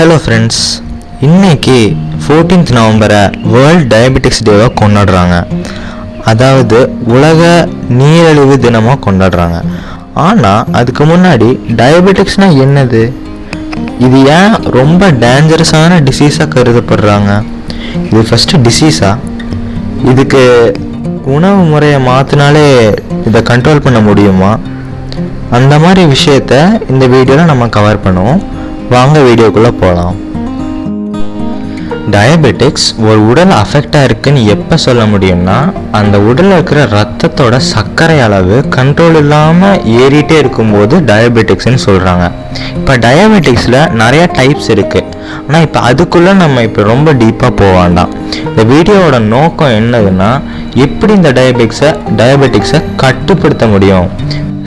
Hello friends இன்னைக்கு 14th நவம்பரை world diabetics டேவாக கொண்டாடுறாங்க. அதாவது உலக நீரழிவு தினமாக கொண்டாடுறாங்க. ஆனால் அதுக்கு முன்னாடி டயபெட்டிக்ஸ்னால் என்னது? இது ஏன் ரொம்ப டேஞ்சரஸான டிசீஸாக கருதப்படுறாங்க? இது ஃபஸ்ட்டு டிசீஸா இதுக்கு உணவு முறையை மாற்றினாலே இதை கண்ட்ரோல் பண்ண முடியுமா? அந்த மாதிரி விஷயத்த இந்த வீடியோவில் நம்ம கவர் பண்ணுவோம். வாங்க வீடியோக்குள்ளே போகலாம் டயபெட்டிக்ஸ் ஒரு உடல் அஃபெக்டாக இருக்குன்னு எப்போ சொல்ல முடியும்னா அந்த உடலில் இருக்கிற ரத்தத்தோட சர்க்கரை அளவு கண்ட்ரோல் இல்லாமல் ஏறிட்டே இருக்கும்போது டயபெட்டிக்ஸ்னு சொல்கிறாங்க இப்போ டயபெட்டிக்ஸில் நிறையா டைப்ஸ் இருக்குது ஆனால் இப்போ அதுக்குள்ளே நம்ம இப்போ ரொம்ப டீப்பாக போக வேண்டாம். இந்த வீடியோவோட நோக்கம் என்னதுன்னா எப்படி இந்த டயபெட்டிக்ஸை டயபெட்டிக்ஸை கட்டுப்படுத்த முடியும்?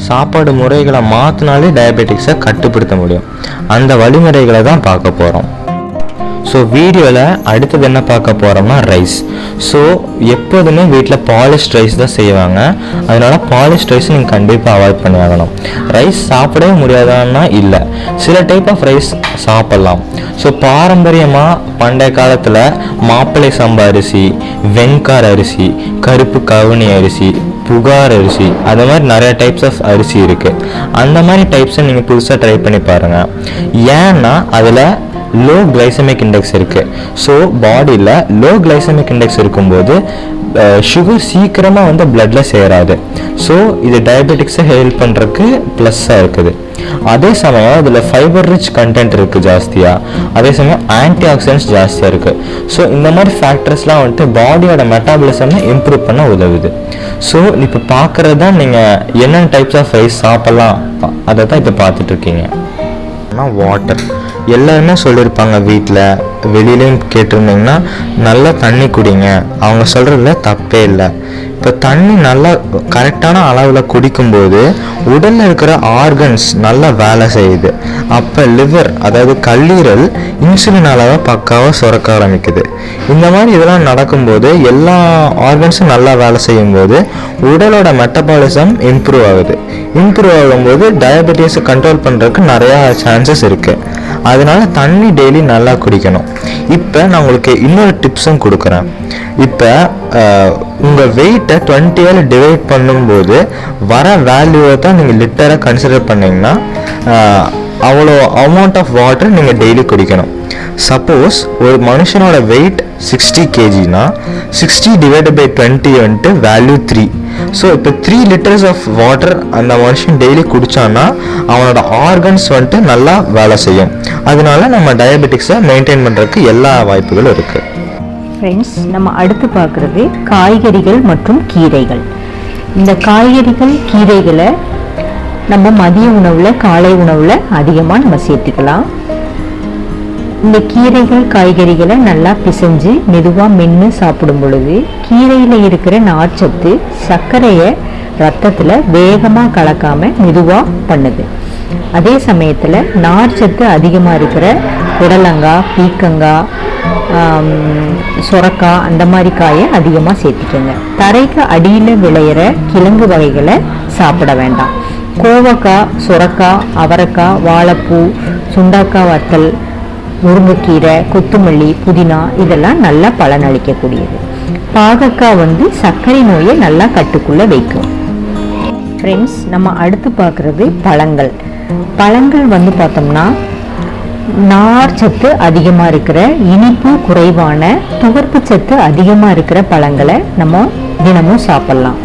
சாப்பாடு முறைகளை மாற்றினாலே டயபெட்டிக்ஸை கட்டுப்படுத்த முடியும். அந்த வழிமுறைகளை தான் பார்க்க போகிறோம் ஸோ வீடியோவில் அடுத்தது என்ன பார்க்க போகிறோம்னா ரைஸ் ஸோ எப்போதுமே வீட்டில் பாலிஷ்ட் ரைஸ் தான் செய்வாங்க. அதனால் பாலிஷ்ட் ரைஸ் நீங்கள் கண்டிப்பாக அவாய்ட் பண்ணி ஆகணும். ரைஸ் சாப்பிடவே முடியாதான்னா இல்லை. சில டைப் ஆஃப் ரைஸ் சாப்பிட்லாம். ஸோ பாரம்பரியமாக பண்டைய காலத்தில் மாப்பிள்ளை சம்பா அரிசி வெண்கார் அரிசி கருப்பு கவுனி அரிசி புகார் அரிசி. அந்த மாதிரி நிறைய டைப்ஸ் ஆஃப் அரிசி இருக்குது அந்த மாதிரி டைப்ஸை நீங்கள் புதுசாக ட்ரை பண்ணி பாருங்கள் ஏன்னா அதில் லோ கிளைசமிக் இண்டெக்ஸ் இருக்குது ஸோ பாடியில் லோ கிளைசமிக் இண்டெக்ஸ் இருக்கும்போது சுகர் சீக்கிரமாக வந்து பிளட்டில் சேராது. ஸோ இது டயபெட்டிக்ஸை ஹெல்ப் பண்ணுறதுக்கு ப்ளஸ்ஸாக இருக்குது. அதே சமயம் இதில் ஃபைபர் ரிச் கண்டென்ட் இருக்குது ஜாஸ்தியாக அதே சமயம் ஆன்டி ஆக்சிடென்ட்ஸ் ஜாஸ்தியாக இருக்குது ஸோ இந்த மாதிரி ஃபேக்டர்ஸ்லாம் வந்துட்டு பாடியோட மெட்டாபலிசமை இம்ப்ரூவ் பண்ண உதவுது. ஸோ இப்போ பார்க்குறது தான் நீங்கள் என்னென்ன டைப்ஸ் ஆஃப் ரைஸ் சாப்பிட்லாம். அதை தான் இப்போ பார்த்துட்ருக்கீங்க ஆனால் வாட்டர் எல்லாருமே சொல்லியிருப்பாங்க வீட்டில் வெளியிலையும் கேட்டிருந்தீங்கன்னா நல்லா தண்ணி குடிங்க. அவங்க சொல்கிறதுல தப்பே இல்லை. இப்போ தண்ணி நல்லா கரெக்டான அளவில் குடிக்கும்போது உடலில் இருக்கிற ஆர்கன்ஸ் நல்லா வேலை செய்யுது. அப்போ லிவர் அதாவது கல்லீரல் இன்சுலின் அளவை பக்காவாக சுரக்க ஆரம்பிக்குது. இந்த மாதிரி இதெல்லாம் நடக்கும்போது எல்லா ஆர்கன்ஸும் நல்லா வேலை செய்யும்போது உடலோட மெட்டபாலிசம் இம்ப்ரூவ் ஆகுது. இம்ப்ரூவ் ஆகும்போது டயபெட்டிஸை கண்ட்ரோல் பண்ணுறதுக்கு நிறையா சான்சஸ் இருக்குது அதனால தண்ணி டெய்லி நல்லா குடிக்கணும். இப்போ நான் உங்களுக்கு இன்னொரு டிப்ஸும் கொடுக்குறேன். இப்போ உங்கள் வெயிட்டை டுவெண்ட்டியால் டிவைட் பண்ணும்போது வர வேல்யூவை தான் நீங்கள் லிட்டராக கன்சிடர் பண்ணிங்கன்னா அவ்வளோ அமௌண்ட் ஆஃப் வாட்டர் நீங்கள் டெய்லி குடிக்கணும். சப்போஸ் ஒரு மனுஷனோட வெயிட் சிக்ஸ்டி கேஜினா சிக்ஸ்டி டிவைடட் பை டுவெண்ட்டி வந்துட்டு வேல்யூ த்ரீ ஸோ இப்போ த்ரீ லிட்டர்ஸ் ஆஃப் வாட்டர் அந்த மனுஷன் டெய்லி குடிச்சான்னா அவனோட ஆர்கன்ஸ் வந்துட்டு நல்லா வேலை செய்யும். அதனால நம்ம டயபெட்டிக்ஸை மெயின்டைன் பண்ணுறதுக்கு எல்லா வாய்ப்புகளும் இருக்குது ஃப்ரெண்ட்ஸ் நம்ம அடுத்து பார்க்குறது காய்கறிகள் மற்றும் கீரைகள். இந்த காய்கறிகள் கீரைகளை நம்ம மதிய உணவில் காலை உணவில் அதிகமாக நம்ம சேர்த்துக்கலாம். இந்த கீரைகள் காய்கறிகளை நல்லா பிசைஞ்சு மெதுவாக மென்று சாப்பிடும் பொழுது கீரையில் இருக்கிற நார்ச்சத்து சர்க்கரையை ரத்தத்தில் வேகமாக கலக்காமல் மெதுவாக பண்ணுது. அதே சமயத்தில் நார்ச்சத்து அதிகமாக இருக்கிற புடலங்காய் பீக்கங்காய் சுரக்காய் அந்த மாதிரி காயை அதிகமாக சேர்த்துக்கோங்க. தரைக்கு அடியில் விளையிற கிழங்கு வகைகளை சாப்பிட வேண்டாம். கோவக்காய் சுரக்காய் அவரைக்காய் வாழைப்பூ சுண்டாக்காய் வத்தல் முருங்கைக்கீரை கொத்தமல்லி புதினா இதெல்லாம் நல்லா பலனளிக்கக்கூடியது. பாகக்காய் வந்து சர்க்கரை நோயை நல்லா கட்டுக்குள்ளே வைக்கும். ஃப்ரெண்ட்ஸ் நம்ம அடுத்து பார்க்குறது பழங்கள். பழங்கள் வந்து பார்த்தோம்னா நார் சத்து அதிகமாக இருக்கிற இனிப்பு குறைவான துவர்ப்பு சத்து அதிகமாக இருக்கிற பழங்களை நம்ம தினமும் சாப்பிட்லாம்.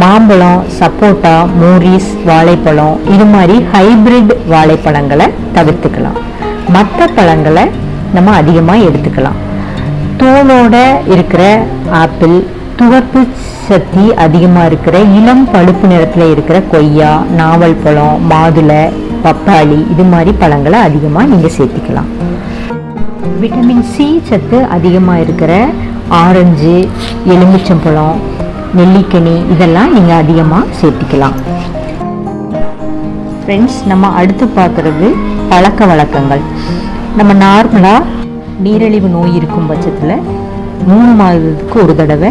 மாம்பழம் சப்போட்டா மோரிஸ் வாழைப்பழம் இது மாதிரி ஹைபிரிட் வாழைப்பழங்களை தவிர்த்துக்கலாம். மற்ற பழங்களை நம்ம அதிகமாக எடுத்துக்கலாம். தோலோட இருக்கிற ஆப்பிள் துவர்ப்பு சக்தி அதிகமாக இருக்கிற இளம் பழுப்பு நிறத்தில் இருக்கிற கொய்யா நாவல் பழம் மாதுளை பப்பாளி இது மாதிரி பழங்களை அதிகமாக நீங்கள் சேர்த்துக்கலாம். விட்டமின் சி சத்து அதிகமாக இருக்கிற ஆரஞ்சு எலுமிச்சம்பழம் நெல்லிக்கனி இதெல்லாம் நீங்கள் அதிகமாக சேர்த்துக்கலாம். ஃப்ரெண்ட்ஸ் நம்ம அடுத்து பார்க்குறது பழக்க வழக்கங்கள். நம்ம நார்மலாக நீரிழிவு நோய் இருக்கும் பட்சத்தில் மூணு மாதத்துக்கு ஒரு தடவை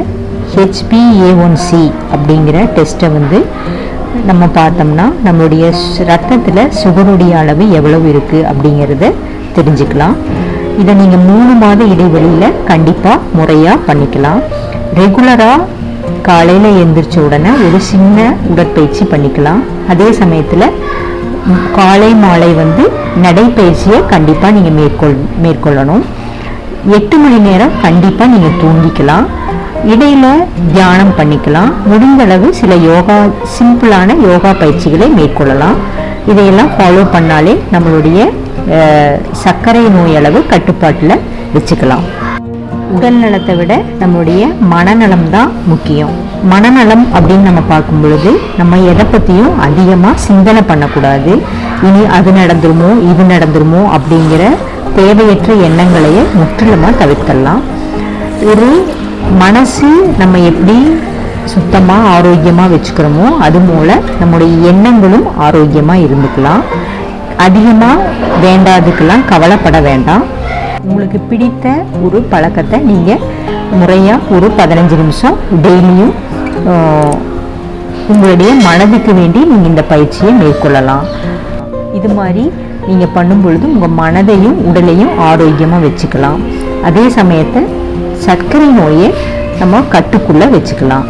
ஹெச்பிஏஒன்சி அப்படிங்கிற டெஸ்ட்டை வந்து நம்ம பார்த்தோம்னா நம்மளுடைய ரத்தத்தில் சுகருடைய அளவு எவ்வளவு இருக்குது அப்படிங்கிறத தெரிஞ்சுக்கலாம். இதை நீங்கள் மூணு மாத இடைவெளியில் கண்டிப்பாக முறையாக பண்ணிக்கலாம். ரெகுலராக காலையில் எழுந்திரிச்ச உடனே ஒரு சின்ன உடற்பயிற்சி பண்ணிக்கலாம். அதே சமயத்தில் காலை மாலை வந்து நடைப்பயிற்சியை கண்டிப்பாக நீங்கள் மேற்கொள் மேற்கொள்ளணும். எட்டு மணி நேரம் கண்டிப்பாக நீங்கள் தூங்கிக்கலாம். இடையில தியானம் பண்ணிக்கலாம். முடிந்தளவு சில யோகா சிம்பிளான யோகா பயிற்சிகளை மேற்கொள்ளலாம். இதையெல்லாம் ஃபாலோ பண்ணாலே நம்மளுடைய சர்க்கரை நோய் அளவு கட்டுப்பாட்டில் வச்சுக்கலாம். உடல் நலத்தை விட நம்மளுடைய மனநலம் தான் முக்கியம். மனநலம் அப்படின்னு நம்ம பார்க்கும் பொழுது நம்ம எதை பற்றியும் அதிகமாக சிந்தனை பண்ணக்கூடாது. இனி அது நடந்துருமோ இது நடந்துருமோ அப்படிங்கிற தேவையற்ற எண்ணங்களையே முற்றிலுமாக தவிர்க்கலாம் ஒரு மனசு நம்ம எப்படி சுத்தமாக ஆரோக்கியமாக வச்சுக்கிறோமோ அது மூல நம்முடைய எண்ணங்களும் ஆரோக்கியமாக இருந்துக்கலாம். அதிகமாக வேண்டாதுக்கெல்லாம் கவலைப்பட வேண்டாம். உங்களுக்கு பிடித்த ஒரு பழக்கத்தை நீங்கள் முறையாக ஒரு பதினஞ்சு நிமிஷம் டெய்லியும் உங்களுடைய மனதுக்கு வேண்டி நீங்கள் இந்த பயிற்சியை மேற்கொள்ளலாம். இது மாதிரி நீங்கள் பண்ணும் பொழுது உங்கள் மனதையும் உடலையும் ஆரோக்கியமாக வச்சுக்கலாம். அதே சமயத்தை சர்க்கரை நோயை நம்ம கட்டுக்குள்ளே வச்சுக்கலாம்.